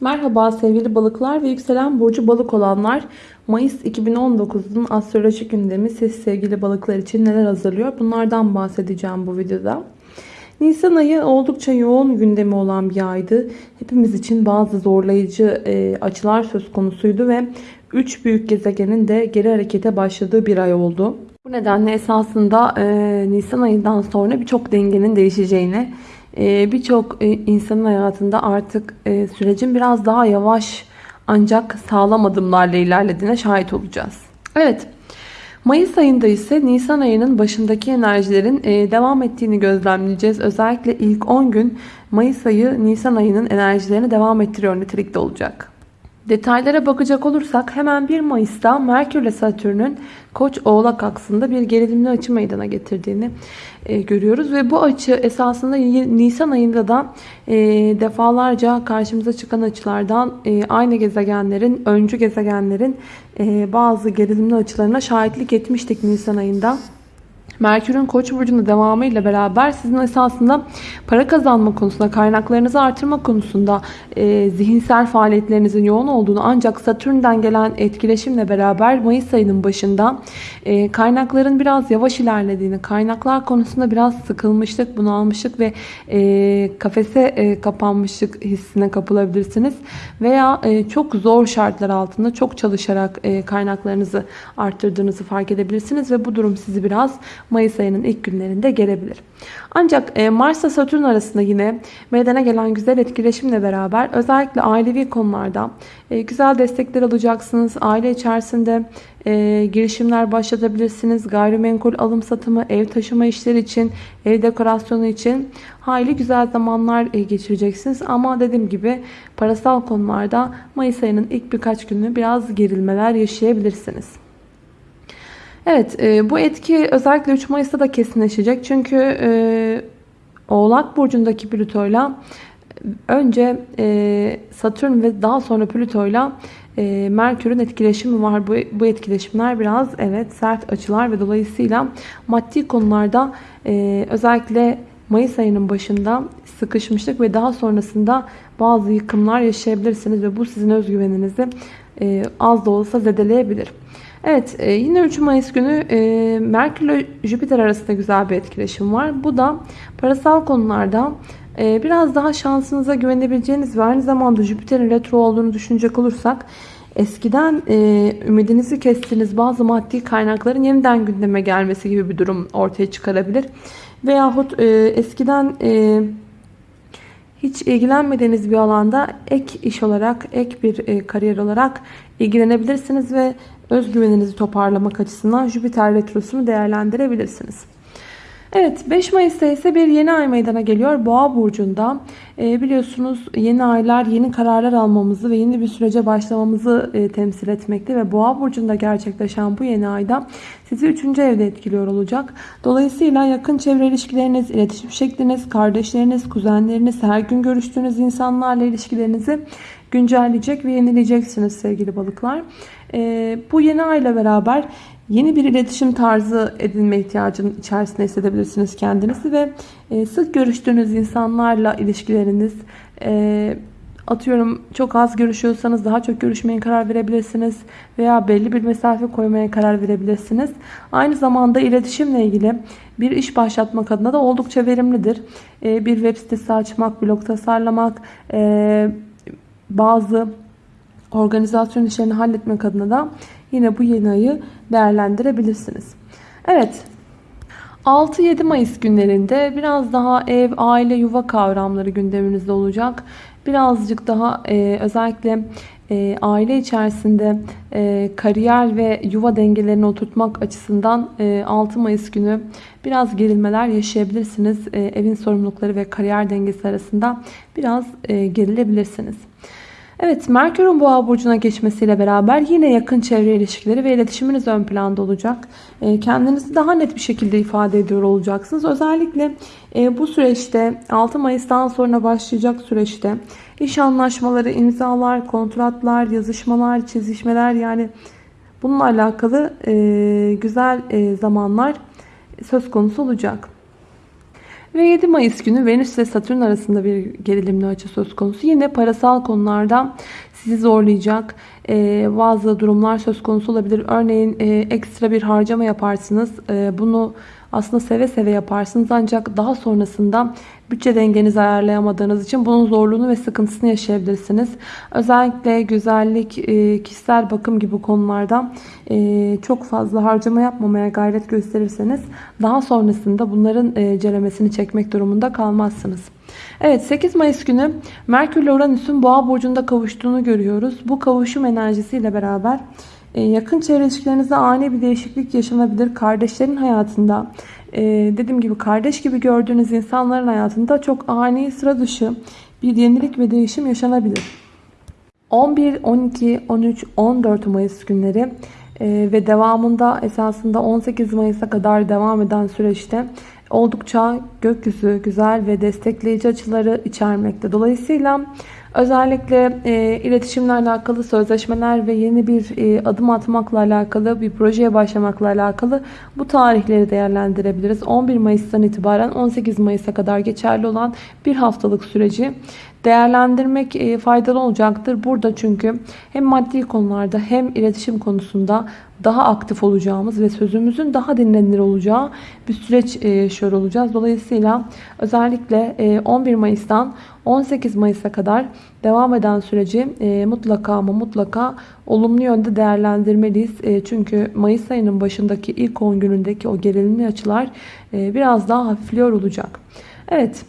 Merhaba sevgili balıklar ve yükselen burcu balık olanlar. Mayıs 2019'un astroloji gündemi siz sevgili balıklar için neler hazırlıyor? Bunlardan bahsedeceğim bu videoda. Nisan ayı oldukça yoğun gündemi olan bir aydı. Hepimiz için bazı zorlayıcı e, açılar söz konusuydu ve 3 büyük gezegenin de geri harekete başladığı bir ay oldu. Bu nedenle esasında e, Nisan ayından sonra birçok dengenin değişeceğine, e, birçok e, insanın hayatında artık e, sürecin biraz daha yavaş ancak sağlam adımlarla ilerlediğine şahit olacağız. Evet. Mayıs ayında ise Nisan ayının başındaki enerjilerin e, devam ettiğini gözlemleyeceğiz. Özellikle ilk 10 gün Mayıs ayı Nisan ayının enerjilerini devam ettiriyor nitelikte olacak. Detaylara bakacak olursak hemen 1 Mayıs'ta Merkür ile Satürn'ün Koç Oğlak aksında bir gerilimli açı meydana getirdiğini e, görüyoruz. Ve bu açı esasında Nisan ayında da e, defalarca karşımıza çıkan açılardan e, aynı gezegenlerin, öncü gezegenlerin e, bazı gerilimli açılarına şahitlik etmiştik Nisan ayında. Merkür'ün Koç burcunda devamı ile beraber sizin esasında para kazanma konusunda, kaynaklarınızı artırma konusunda e, zihinsel faaliyetlerinizin yoğun olduğunu ancak Satürn'den gelen etkileşimle beraber Mayıs ayının başında e, kaynakların biraz yavaş ilerlediğini, kaynaklar konusunda biraz sıkılmışlık, bunalmışlık ve e, kafese e, kapanmışlık hissine kapılabilirsiniz. Veya e, çok zor şartlar altında çok çalışarak e, kaynaklarınızı arttırdığınızı fark edebilirsiniz ve bu durum sizi biraz Mayıs ayının ilk günlerinde gelebilir. Ancak e, Mars ile Satürn arasında yine meydana gelen güzel etkileşimle beraber özellikle ailevi konularda e, güzel destekler alacaksınız. Aile içerisinde e, girişimler başlatabilirsiniz. Gayrimenkul alım satımı, ev taşıma işleri için, ev dekorasyonu için hayli güzel zamanlar geçireceksiniz. Ama dediğim gibi parasal konularda Mayıs ayının ilk birkaç günü biraz gerilmeler yaşayabilirsiniz. Evet e, bu etki özellikle 3 Mayıs'ta da kesinleşecek. Çünkü e, Oğlak Burcu'ndaki Plüto'yla önce e, Satürn ve daha sonra Plüto'yla e, Merkür'ün etkileşimi var. Bu, bu etkileşimler biraz evet sert açılar ve dolayısıyla maddi konularda e, özellikle Mayıs ayının başında sıkışmışlık ve daha sonrasında bazı yıkımlar yaşayabilirsiniz ve bu sizin özgüveninizi e, az da olsa zedeleyebilir. Evet e, yine 3 Mayıs günü e, Merkür ile Jüpiter arasında güzel bir etkileşim var. Bu da parasal konularda e, biraz daha şansınıza güvenebileceğiniz ve aynı zamanda Jüpiter'in retro olduğunu düşünecek olursak eskiden ümidinizi kestiğiniz bazı maddi kaynakların yeniden gündeme gelmesi gibi bir durum ortaya çıkarabilir. Veyahut e, eskiden hiç ilgilenmediğiniz bir alanda ek iş olarak, ek bir kariyer olarak ilgilenebilirsiniz ve özgüveninizi toparlamak açısından Jüpiter retrosunu değerlendirebilirsiniz. Evet 5 Mayıs'ta ise bir yeni ay meydana geliyor Boğa burcunda. E, biliyorsunuz yeni aylar yeni kararlar almamızı ve yeni bir sürece başlamamızı e, temsil etmekte ve Boğa burcunda gerçekleşen bu yeni ayda sizi 3. evde etkiliyor olacak. Dolayısıyla yakın çevre ilişkileriniz, iletişim şekliniz, kardeşleriniz, kuzenleriniz, her gün görüştüğünüz insanlarla ilişkilerinizi güncelleyecek ve yenileyeceksiniz sevgili balıklar. E, bu yeni ayla beraber yeni bir iletişim tarzı edinme ihtiyacının içerisinde hissedebilirsiniz kendinizi ve e, sık görüştüğünüz insanlarla ilişkileriniz e, atıyorum çok az görüşüyorsanız daha çok görüşmeye karar verebilirsiniz veya belli bir mesafe koymaya karar verebilirsiniz. Aynı zamanda iletişimle ilgili bir iş başlatmak adına da oldukça verimlidir. E, bir web sitesi açmak, blog tasarlamak, bazı organizasyon işlerini halletmek adına da yine bu yeni ayı değerlendirebilirsiniz. Evet 6-7 Mayıs günlerinde biraz daha ev, aile, yuva kavramları gündeminizde olacak. Birazcık daha e, özellikle e, aile içerisinde e, kariyer ve yuva dengelerini oturtmak açısından e, 6 Mayıs günü biraz gerilmeler yaşayabilirsiniz. E, evin sorumlulukları ve kariyer dengesi arasında biraz e, gerilebilirsiniz. Evet Merkür'ün boğa burcuna geçmesiyle beraber yine yakın çevre ilişkileri ve iletişiminiz ön planda olacak. Ee, kendinizi daha net bir şekilde ifade ediyor olacaksınız. Özellikle e, bu süreçte 6 Mayıs'tan sonra başlayacak süreçte iş anlaşmaları, imzalar, kontratlar, yazışmalar, çizişmeler yani bununla alakalı e, güzel e, zamanlar söz konusu olacak. Ve 7 Mayıs günü Venüs ve Satürn arasında bir gerilimli açı söz konusu. Yine parasal konularda sizi zorlayacak e, bazı durumlar söz konusu olabilir. Örneğin e, ekstra bir harcama yaparsınız. E, bunu aslında seve seve yaparsınız ancak daha sonrasında bütçe dengenizi ayarlayamadığınız için bunun zorluğunu ve sıkıntısını yaşayabilirsiniz. Özellikle güzellik, e, kişisel bakım gibi konularda e, çok fazla harcama yapmamaya gayret gösterirseniz daha sonrasında bunların e, ceremesini çekmek durumunda kalmazsınız. Evet 8 Mayıs günü Merkür ile Uranüs'ün Boğa burcunda kavuştuğunu görüyoruz. Bu kavuşum enerjisiyle beraber yakın çevre ilişkilerinizde ani bir değişiklik yaşanabilir. Kardeşlerin hayatında e, dediğim gibi kardeş gibi gördüğünüz insanların hayatında çok ani sıra dışı bir yenilik ve değişim yaşanabilir. 11, 12, 13, 14 Mayıs günleri e, ve devamında esasında 18 Mayıs'a kadar devam eden süreçte oldukça gökyüzü güzel ve destekleyici açıları içermekte. Dolayısıyla özellikle e, iletişimle alakalı sözleşmeler ve yeni bir e, adım atmakla alakalı bir projeye başlamakla alakalı bu tarihleri değerlendirebiliriz. 11 Mayıs'tan itibaren 18 Mayıs'a kadar geçerli olan bir haftalık süreci değerlendirmek e, faydalı olacaktır. Burada çünkü hem maddi konularda hem iletişim konusunda daha aktif olacağımız ve sözümüzün daha dinlenilir olacağı bir süreç e, yaşıyor olacağız. Dolayısıyla özellikle 11 e, Mayıs'tan 18 Mayıs'a kadar devam eden süreci mutlaka ama mutlaka olumlu yönde değerlendirmeliyiz. Çünkü Mayıs ayının başındaki ilk 10 günündeki o gerilimli açılar biraz daha hafifliyor olacak. Evet.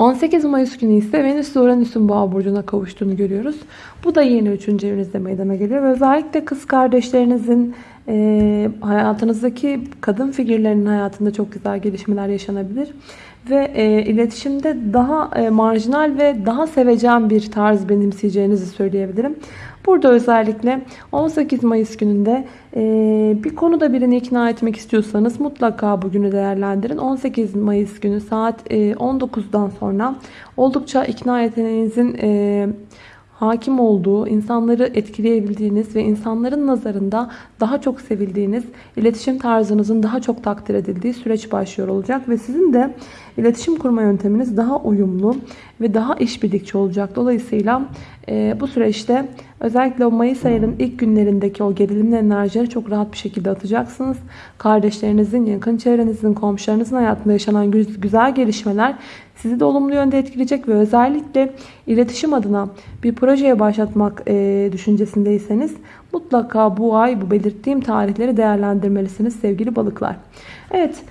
18 Mayıs günü ise Venüs ve Uranüs'ün boğa burcuna kavuştuğunu görüyoruz. Bu da yeni 3. evinizde meydana geliyor. Ve özellikle kız kardeşlerinizin e, hayatınızdaki kadın figürlerinin hayatında çok güzel gelişmeler yaşanabilir. Ve e, iletişimde daha e, marjinal ve daha seveceğim bir tarz benimseyeceğinizi söyleyebilirim. Burada özellikle 18 Mayıs gününde e, bir konuda birini ikna etmek istiyorsanız mutlaka bugünü değerlendirin. 18 Mayıs günü saat e, 19'dan sonra oldukça ikna yeteneğinizin e, hakim olduğu, insanları etkileyebildiğiniz ve insanların nazarında daha çok sevildiğiniz, iletişim tarzınızın daha çok takdir edildiği süreç başlıyor olacak ve sizin de iletişim kurma yönteminiz daha uyumlu ve daha işbirlikçi olacak. Dolayısıyla e, bu süreçte özellikle o Mayıs ayının ilk günlerindeki o gerilimli enerjileri çok rahat bir şekilde atacaksınız. Kardeşlerinizin, yakın çevrenizin, komşularınızın hayatında yaşanan güzel gelişmeler sizi de olumlu yönde etkileyecek ve özellikle iletişim adına bir projeye başlatmak e, düşüncesindeyseniz mutlaka bu ay bu belirttiğim tarihleri değerlendirmelisiniz sevgili balıklar. Evet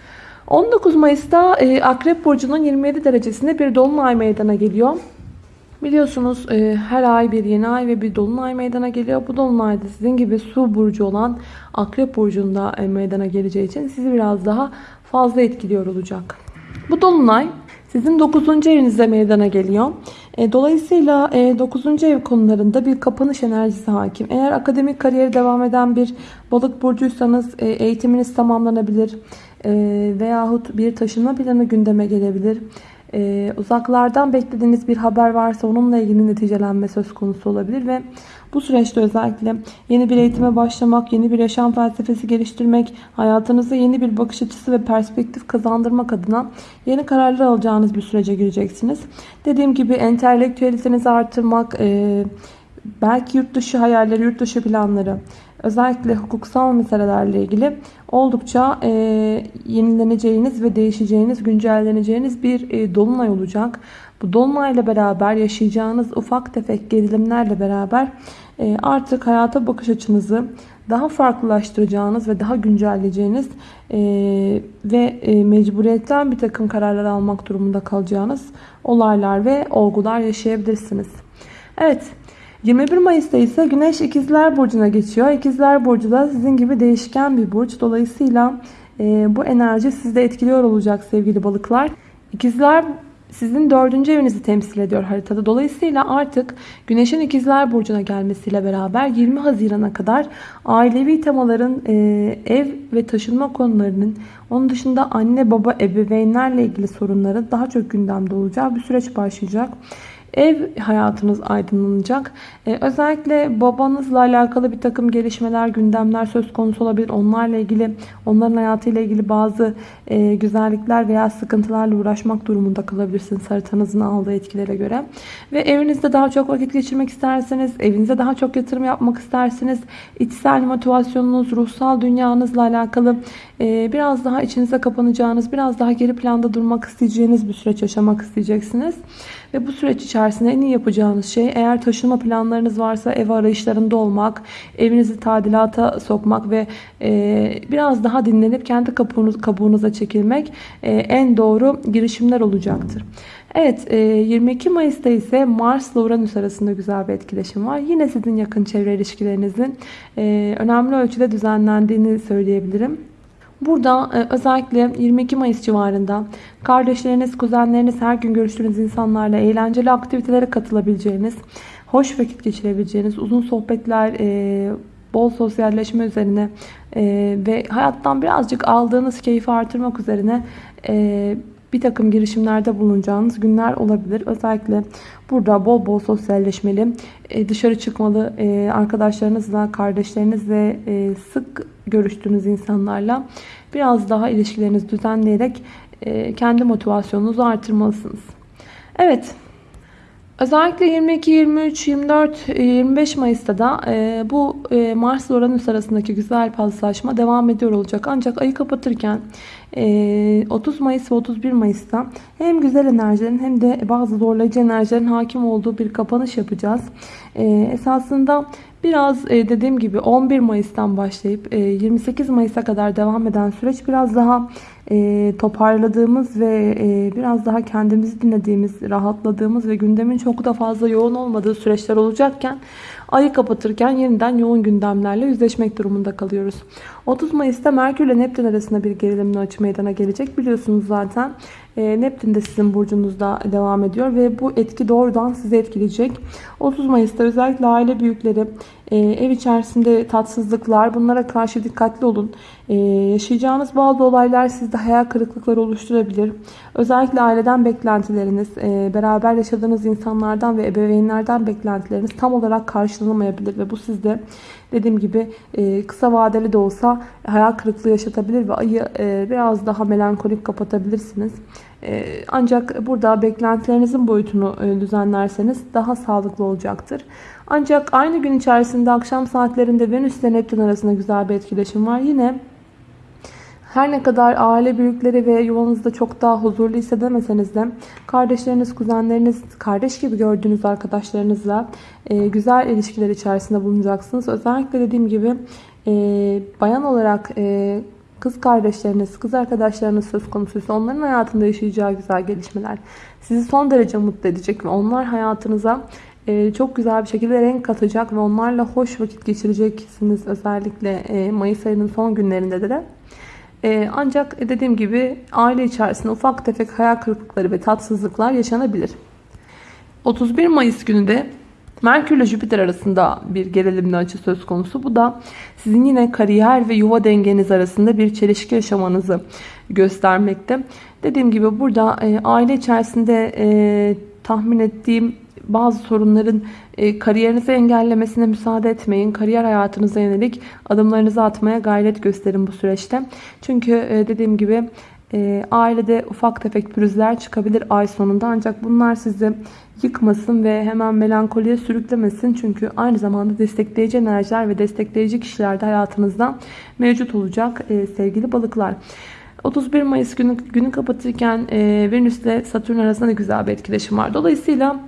19 Mayıs'ta e, Akrep Burcu'nun 27 derecesinde bir dolunay meydana geliyor. Biliyorsunuz e, her ay bir yeni ay ve bir dolunay meydana geliyor. Bu dolunayda sizin gibi su burcu olan Akrep Burcu'nda e, meydana geleceği için sizi biraz daha fazla etkiliyor olacak. Bu dolunay sizin 9. evinizde meydana geliyor. E, dolayısıyla 9. ev konularında bir kapanış enerjisi hakim. Eğer akademik kariyeri devam eden bir balık burcuysanız eğitiminiz tamamlanabilir. Veyahut bir taşınma planı gündeme gelebilir. Ee, uzaklardan beklediğiniz bir haber varsa onunla ilgili neticelenme söz konusu olabilir ve bu süreçte özellikle yeni bir eğitime başlamak, yeni bir yaşam felsefesi geliştirmek, hayatınıza yeni bir bakış açısı ve perspektif kazandırmak adına yeni kararlar alacağınız bir sürece gireceksiniz. Dediğim gibi entelektüelitenizi artırmak, e, belki yurt dışı hayalleri, yurt dışı planları, özellikle hukuksal meselelerle ilgili oldukça e, yenileneceğiniz ve değişeceğiniz, güncelleneceğiniz bir e, dolunay olacak. Bu dolunayla beraber yaşayacağınız ufak tefek gerilimlerle beraber e, artık hayata bakış açınızı daha farklılaştıracağınız ve daha güncelleyeceğiniz e, ve e, mecburiyetten bir takım kararlar almak durumunda kalacağınız olaylar ve olgular yaşayabilirsiniz. Evet 21 Mayıs'ta ise Güneş İkizler Burcu'na geçiyor. İkizler Burcu da sizin gibi değişken bir burç. Dolayısıyla e, bu enerji sizde etkiliyor olacak sevgili balıklar. İkizler sizin dördüncü evinizi temsil ediyor haritada. Dolayısıyla artık Güneş'in ikizler burcuna gelmesiyle beraber 20 Haziran'a kadar ailevi temaların e, ev ve taşınma konularının onun dışında anne baba ebeveynlerle ilgili sorunların daha çok gündemde olacağı bir süreç başlayacak. Ev hayatınız aydınlanacak. Ee, özellikle babanızla alakalı bir takım gelişmeler, gündemler söz konusu olabilir. Onlarla ilgili, onların hayatıyla ilgili bazı e, güzellikler veya sıkıntılarla uğraşmak durumunda kalabilirsiniz haritanızın aldığı etkilere göre. Ve evinizde daha çok vakit geçirmek isterseniz, evinize daha çok yatırım yapmak isterseniz, içsel motivasyonunuz, ruhsal dünyanızla alakalı e, biraz daha içinize kapanacağınız, biraz daha geri planda durmak isteyeceğiniz bir süreç yaşamak isteyeceksiniz. Ve bu süreç içerisinde en iyi yapacağınız şey eğer taşınma planlarınız varsa ev arayışlarında olmak, evinizi tadilata sokmak ve e, biraz daha dinlenip kendi kabuğunuz, kabuğunuza çekilmek e, en doğru girişimler olacaktır. Evet 22 Mayıs'ta ise Mars ile Uranüs arasında güzel bir etkileşim var. Yine sizin yakın çevre ilişkilerinizin önemli ölçüde düzenlendiğini söyleyebilirim. Burada e, özellikle 22 Mayıs civarında kardeşleriniz, kuzenleriniz, her gün görüştüğünüz insanlarla eğlenceli aktivitelere katılabileceğiniz, hoş vakit geçirebileceğiniz, uzun sohbetler, e, bol sosyalleşme üzerine e, ve hayattan birazcık aldığınız keyfi artırmak üzerine bir takım girişimlerde bulunacağınız günler olabilir. Özellikle burada bol bol sosyalleşmeli, dışarı çıkmalı, arkadaşlarınızla, kardeşlerinizle sık görüştüğünüz insanlarla biraz daha ilişkilerinizi düzenleyerek e, kendi motivasyonunuzu artırmalısınız. Evet. Özellikle 22, 23, 24, 25 Mayıs'ta da e, bu e, Mars Uranüs arasındaki güzel paslaşma devam ediyor olacak. Ancak ayı kapatırken 30 Mayıs ve 31 Mayıs'ta hem güzel enerjilerin hem de bazı zorlayıcı enerjilerin hakim olduğu bir kapanış yapacağız. Esasında Biraz e, dediğim gibi 11 Mayıs'tan başlayıp 28 e, Mayıs'a kadar devam eden süreç biraz daha e, toparladığımız ve biraz daha kendimizi dinlediğimiz, rahatladığımız ve gündemin çok da fazla yoğun olmadığı süreçler olacakken ayı kapatırken yeniden yoğun gündemlerle yüzleşmek durumunda kalıyoruz. 30 Mayıs'ta Merkür ile Neptün arasında bir gerilimli açı meydana gelecek. Biliyorsunuz zaten e, Neptün de sizin burcunuzda devam ediyor ve bu etki doğrudan sizi etkileyecek. 30 Mayıs'ta özellikle aile büyükleri, e, ev içerisinde tatsızlıklar bunlara karşı dikkatli olun. E, yaşayacağınız bazı olaylar sizde hayal kırıklıkları oluşturabilir. Özellikle aileden beklentileriniz, beraber yaşadığınız insanlardan ve ebeveynlerden beklentileriniz tam olarak karşılanamayabilir ve bu sizde dediğim gibi kısa vadeli de olsa hayal kırıklığı yaşatabilir ve ayı biraz daha melankolik kapatabilirsiniz. Ee, ancak burada beklentilerinizin boyutunu e, düzenlerseniz daha sağlıklı olacaktır. Ancak aynı gün içerisinde akşam saatlerinde Venüs ile Neptün arasında güzel bir etkileşim var. Yine her ne kadar aile büyükleri ve yuvanızda çok daha huzurlu hissedemeseniz de kardeşleriniz, kuzenleriniz, kardeş gibi gördüğünüz arkadaşlarınızla e, güzel ilişkiler içerisinde bulunacaksınız. Özellikle dediğim gibi e, bayan olarak kız kardeşleriniz, kız arkadaşlarınız söz konusuysa onların hayatında yaşayacağı güzel gelişmeler sizi son derece mutlu edecek ve onlar hayatınıza e, çok güzel bir şekilde renk katacak ve onlarla hoş vakit geçireceksiniz özellikle e, Mayıs ayının son günlerinde de. E, ancak dediğim gibi aile içerisinde ufak tefek hayal kırıklıkları ve tatsızlıklar yaşanabilir. 31 Mayıs günü de Merkür ile Jüpiter arasında bir gerilimli açı söz konusu. Bu da sizin yine kariyer ve yuva dengeniz arasında bir çelişki yaşamanızı göstermekte. Dediğim gibi burada e, aile içerisinde e, tahmin ettiğim bazı sorunların e, kariyerinizi engellemesine müsaade etmeyin. Kariyer hayatınıza yönelik adımlarınızı atmaya gayret gösterin bu süreçte. Çünkü e, dediğim gibi e, ailede ufak tefek pürüzler çıkabilir ay sonunda. Ancak bunlar sizi yıkmasın ve hemen melankoliye sürüklemesin. Çünkü aynı zamanda destekleyici enerjiler ve destekleyici kişiler de hayatınızda mevcut olacak e, sevgili balıklar. 31 Mayıs günü, günü kapatırken e, Venüs ile Satürn arasında da güzel bir etkileşim var. Dolayısıyla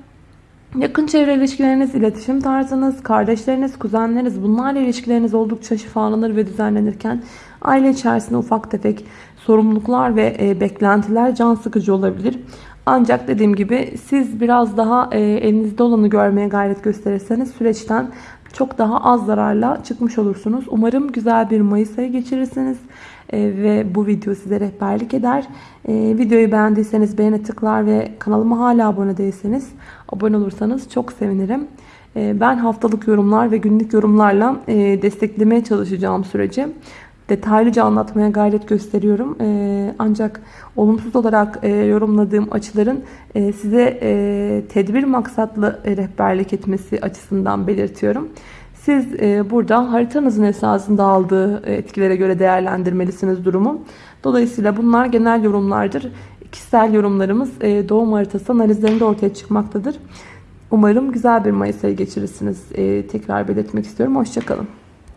yakın çevre ilişkileriniz, iletişim tarzınız, kardeşleriniz, kuzenleriniz bunlarla ilişkileriniz oldukça şifalanır ve düzenlenirken aile içerisinde ufak tefek sorumluluklar ve e, beklentiler can sıkıcı olabilir. Ancak dediğim gibi siz biraz daha e, elinizde olanı görmeye gayret gösterirseniz süreçten çok daha az zararla çıkmış olursunuz. Umarım güzel bir Mayıs ayı geçirirsiniz. E, ve bu video size rehberlik eder. E, videoyu beğendiyseniz beğene tıklar ve kanalıma hala abone değilseniz abone olursanız çok sevinirim. E, ben haftalık yorumlar ve günlük yorumlarla e, desteklemeye çalışacağım süreci. Detaylıca anlatmaya gayret gösteriyorum. Ee, ancak olumsuz olarak e, yorumladığım açıların e, size e, tedbir maksatlı rehberlik etmesi açısından belirtiyorum. Siz e, burada haritanızın esasında aldığı etkilere göre değerlendirmelisiniz durumu. Dolayısıyla bunlar genel yorumlardır. Kişisel yorumlarımız doğum haritası analizlerinde ortaya çıkmaktadır. Umarım güzel bir Mayıs ayı geçirirsiniz. E, tekrar belirtmek istiyorum. Hoşçakalın.